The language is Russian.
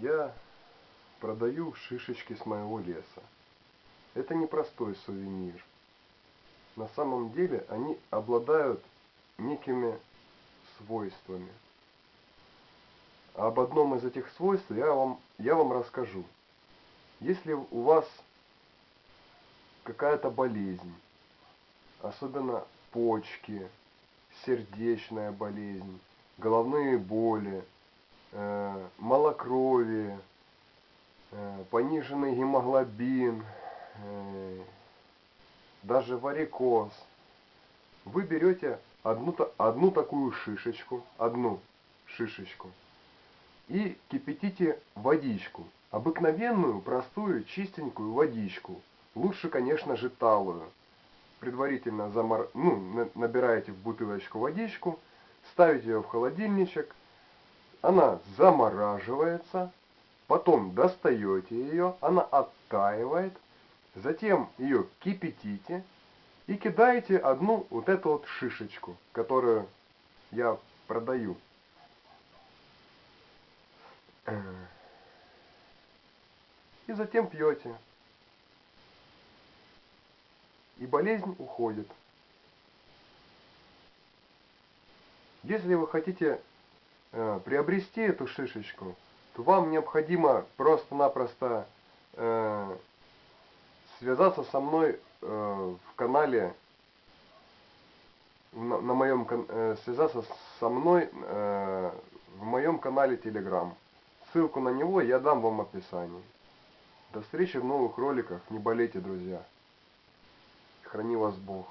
я продаю шишечки с моего леса. Это не простой сувенир. На самом деле они обладают некими свойствами. Об одном из этих свойств я вам, я вам расскажу. Если у вас какая-то болезнь, особенно почки, сердечная болезнь, головные боли, малокровие, пониженный гемоглобин, даже варикоз. Вы берете одну, одну такую шишечку, одну шишечку, и кипятите водичку. Обыкновенную, простую, чистенькую водичку. Лучше, конечно же, талую. Предварительно замор... ну, набираете в бутылочку водичку, ставите ее в холодильничек, она замораживается, потом достаете ее, она оттаивает, затем ее кипятите и кидаете одну вот эту вот шишечку, которую я продаю. И затем пьете. И болезнь уходит. Если вы хотите приобрести эту шишечку, то вам необходимо просто-напросто э, связаться со мной э, в канале, на, на моем, э, связаться со мной э, в моем канале Telegram. Ссылку на него я дам вам в описании. До встречи в новых роликах. Не болейте, друзья. Храни вас Бог.